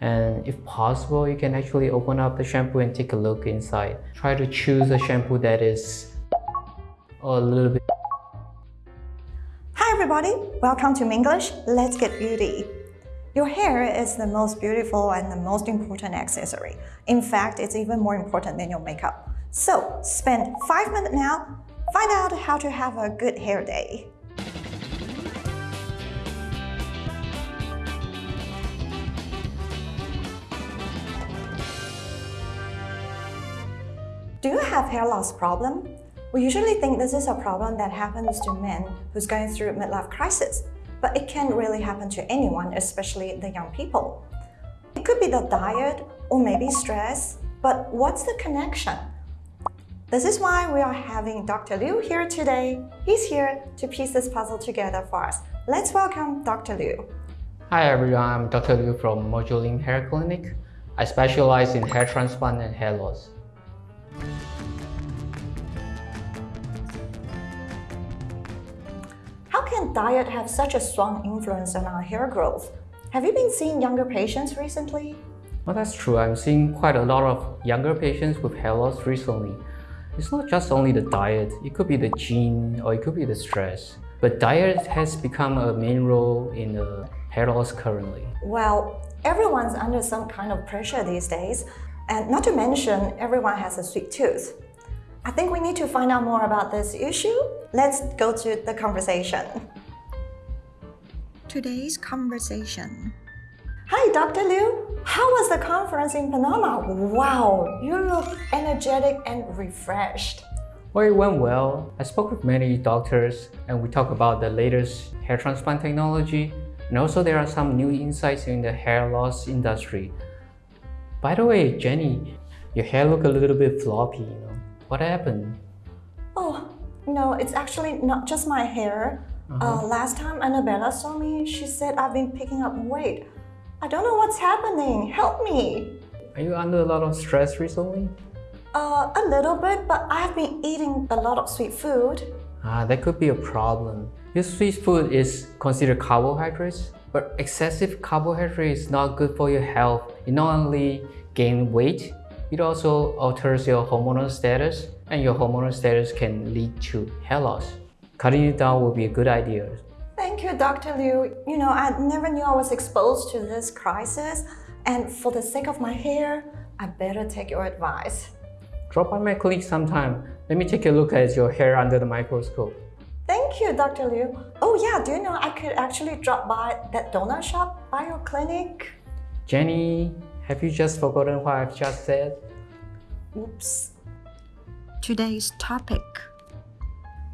And if possible, you can actually open up the shampoo and take a look inside. Try to choose a shampoo that is a little bit Hi everybody, welcome to Minglish. Let's get beauty. Your hair is the most beautiful and the most important accessory. In fact, it's even more important than your makeup. So, spend 5 minutes now, find out how to have a good hair day. Do you have hair loss problem? We usually think this is a problem that happens to men who's going through midlife crisis, but it can really happen to anyone, especially the young people. It could be the diet or maybe stress, but what's the connection? This is why we are having Dr. Liu here today. He's here to piece this puzzle together for us. Let's welcome Dr. Liu. Hi everyone, I'm Dr. Liu from Mojoling Hair Clinic. I specialize in hair transplant and hair loss. How can diet have such a strong influence on our hair growth? Have you been seeing younger patients recently? Well, that's true. I'm seeing quite a lot of younger patients with hair loss recently. It's not just only the diet, it could be the gene or it could be the stress. But diet has become a main role in the hair loss currently. Well, everyone's under some kind of pressure these days. And not to mention, everyone has a sweet tooth. I think we need to find out more about this issue. Let's go to the conversation. Today's conversation. Hi, Dr. Liu. How was the conference in Panama? Wow, you look energetic and refreshed. Well, it went well. I spoke with many doctors and we talked about the latest hair transplant technology and also there are some new insights in the hair loss industry. By the way, Jenny, your hair look a little bit floppy, you know. What happened? Oh, no, it's actually not just my hair. Uh -huh. uh, last time Annabella saw me, she said I've been picking up weight. I don't know what's happening. Help me. Are you under a lot of stress recently? Uh, a little bit, but I've been eating a lot of sweet food. Ah, that could be a problem. Your sweet food is considered carbohydrates, but excessive carbohydrate is not good for your health. It not only gain weight, it also alters your hormonal status, and your hormonal status can lead to hair loss. Cutting it down will be a good idea. Thank you, Dr. Liu. You know, I never knew I was exposed to this crisis, and for the sake of my hair, I better take your advice. Drop by my clinic sometime. Let me take a look at your hair under the microscope. Thank you, Dr. Liu. Oh yeah, do you know I could actually drop by that donut shop by your clinic? Jenny, have you just forgotten what I've just said? Oops. Today's topic.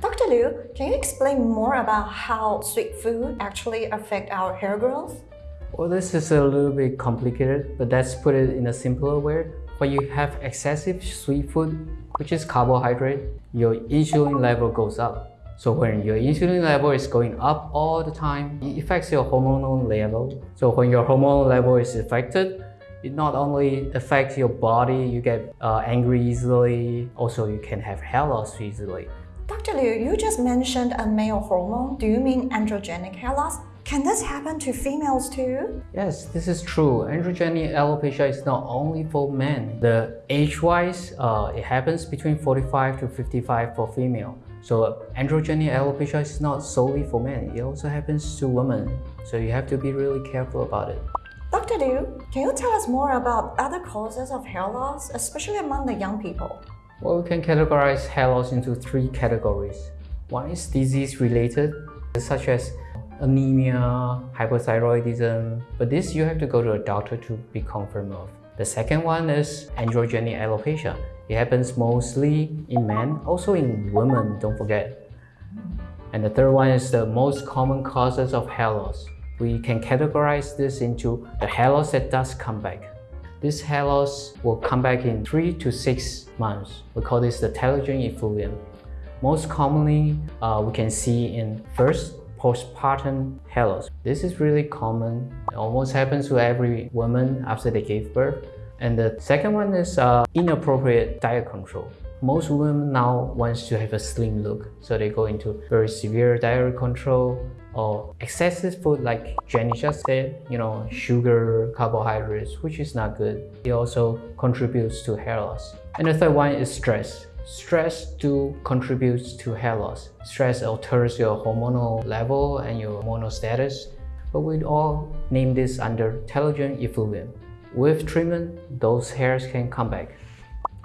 Dr. Liu, can you explain more about how sweet food actually affect our hair growth? Well, this is a little bit complicated, but let's put it in a simpler way. When you have excessive sweet food, which is carbohydrate, your insulin level goes up. So when your insulin level is going up all the time, it affects your hormonal level. So when your hormonal level is affected, it not only affects your body, you get uh, angry easily, also you can have hair loss easily. Dr. Liu, you just mentioned a male hormone. Do you mean androgenic hair loss? Can this happen to females too? Yes, this is true. Androgenic alopecia is not only for men. The age-wise, uh, it happens between 45 to 55 for female. So androgenic alopecia is not solely for men, it also happens to women. So you have to be really careful about it. Dr. Liu, can you tell us more about other causes of hair loss, especially among the young people? Well, we can categorize hair loss into three categories. One is disease-related, such as anemia, hypothyroidism, but this you have to go to a doctor to be confirmed of. The second one is androgenic alopecia. It happens mostly in men, also in women, don't forget. And the third one is the most common causes of hair loss. We can categorize this into the hair loss that does come back. This hair loss will come back in 3 to 6 months. We call this the telogen effluvium. Most commonly, uh, we can see in first postpartum hair loss. This is really common. It almost happens to every woman after they gave birth. And the second one is uh, inappropriate diet control. Most women now wants to have a slim look, so they go into very severe diet control or excessive food like Jenny just said, you know, sugar, carbohydrates, which is not good. It also contributes to hair loss. And the third one is stress. Stress too contributes to hair loss. Stress alters your hormonal level and your hormonal status, but we all name this under telogen effluvium. With treatment, those hairs can come back.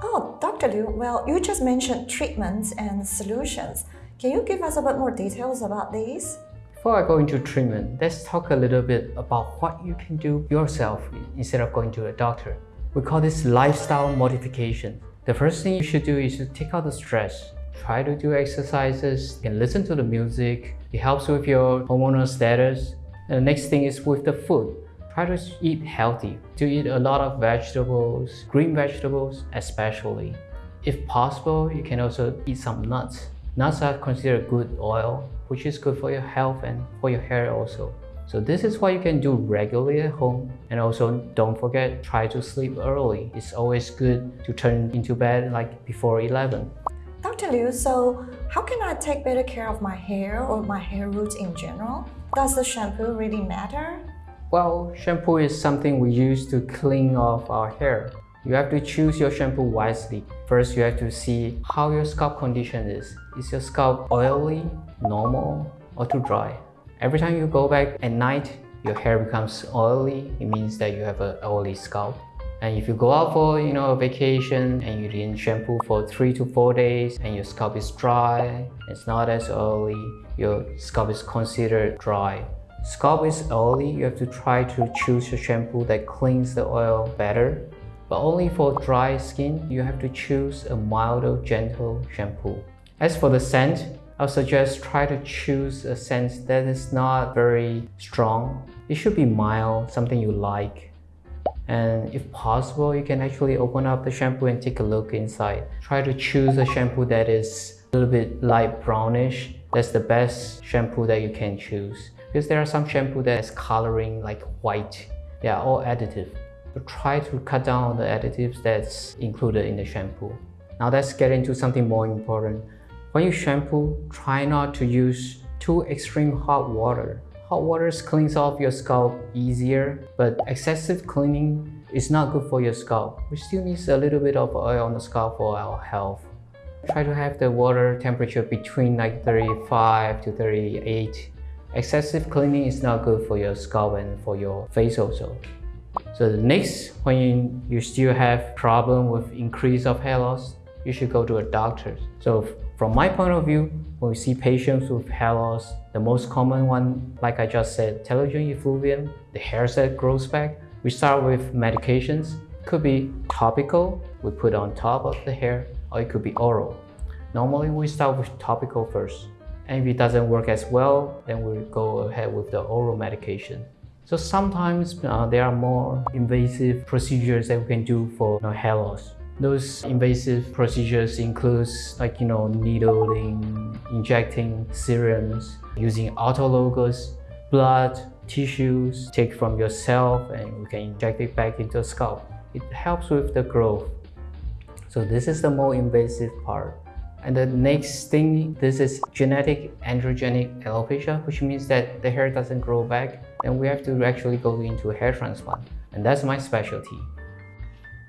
Oh, Dr. Liu, well, you just mentioned treatments and solutions. Can you give us a bit more details about these? Before I go into treatment, let's talk a little bit about what you can do yourself instead of going to a doctor. We call this lifestyle modification. The first thing you should do is to take out the stress. Try to do exercises and listen to the music. It helps with your hormonal status. And the next thing is with the food. Try to eat healthy, to eat a lot of vegetables, green vegetables especially. If possible, you can also eat some nuts. Nuts are considered good oil, which is good for your health and for your hair also. So this is what you can do regularly at home. And also don't forget, try to sleep early. It's always good to turn into bed like before 11. Dr. Liu, so how can I take better care of my hair or my hair roots in general? Does the shampoo really matter? Well, shampoo is something we use to clean off our hair. You have to choose your shampoo wisely. First, you have to see how your scalp condition is. Is your scalp oily, normal, or too dry? Every time you go back at night, your hair becomes oily. It means that you have an oily scalp. And if you go out for you know a vacation and you didn't shampoo for three to four days and your scalp is dry, it's not as oily, your scalp is considered dry. Scalp is oily, you have to try to choose a shampoo that cleans the oil better. But only for dry skin, you have to choose a milder, gentle shampoo. As for the scent, I'll suggest try to choose a scent that is not very strong. It should be mild, something you like. And if possible, you can actually open up the shampoo and take a look inside. Try to choose a shampoo that is a little bit light brownish. That's the best shampoo that you can choose because there are some shampoo that is coloring like white. They are all additive. So try to cut down the additives that's included in the shampoo. Now let's get into something more important. When you shampoo, try not to use too extreme hot water. Hot water cleans off your scalp easier, but excessive cleaning is not good for your scalp. We still need a little bit of oil on the scalp for our health. Try to have the water temperature between like 35 to 38 Excessive cleaning is not good for your scalp and for your face also. So the next, when you, you still have problem with increase of hair loss, you should go to a doctor. So from my point of view, when we see patients with hair loss, the most common one, like I just said, telogen effluvium, the hair set grows back. We start with medications. Could be topical, we put on top of the hair, or it could be oral. Normally we start with topical first. And if it doesn't work as well, then we'll go ahead with the oral medication. So sometimes uh, there are more invasive procedures that we can do for you know, hair loss. Those invasive procedures includes like you know needling, injecting serums, using autologous blood, tissues, take from yourself and we can inject it back into the scalp. It helps with the growth. So this is the more invasive part. And the next thing, this is genetic androgenic alopecia, which means that the hair doesn't grow back. And we have to actually go into hair transplant. And that's my specialty.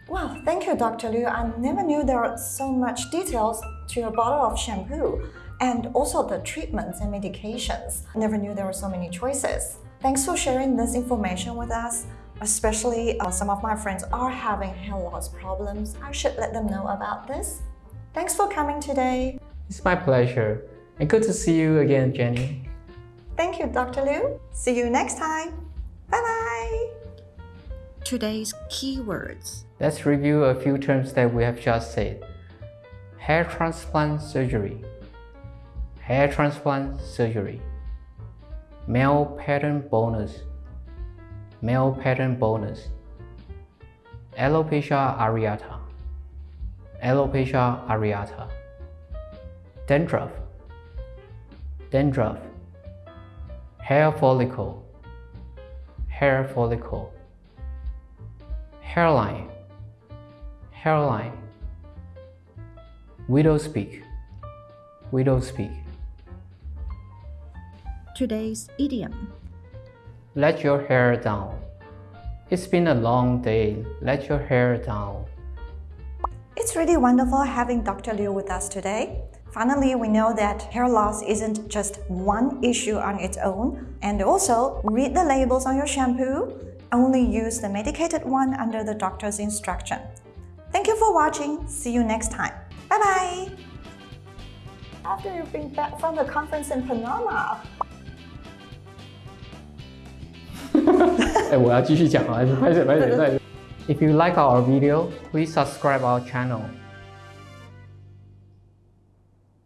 Wow, thank you, Dr. Liu. I never knew there are so much details to your bottle of shampoo and also the treatments and medications. I never knew there were so many choices. Thanks for sharing this information with us. Especially uh, some of my friends are having hair loss problems. I should let them know about this. Thanks for coming today. It's my pleasure. And good to see you again, Jenny. Thank you, Dr. Liu. See you next time. Bye-bye. Today's keywords. Let's review a few terms that we have just said. Hair transplant surgery. Hair transplant surgery. Male pattern baldness. Male pattern baldness. Alopecia areata alopecia areata. Dandruff, dandruff. Hair follicle, hair follicle. Hairline, hairline. Widow's peak. Widow's peak. Today's idiom. Let your hair down. It's been a long day. Let your hair down. It's really wonderful having Dr. Liu with us today. Finally, we know that hair loss isn't just one issue on its own. And also, read the labels on your shampoo. Only use the medicated one under the doctor's instruction. Thank you for watching. See you next time. Bye bye. After you've been back from the conference in Panama, 哎，我要继续讲啊，还是拍谁拍谁拍谁 If you like our video, please subscribe our channel.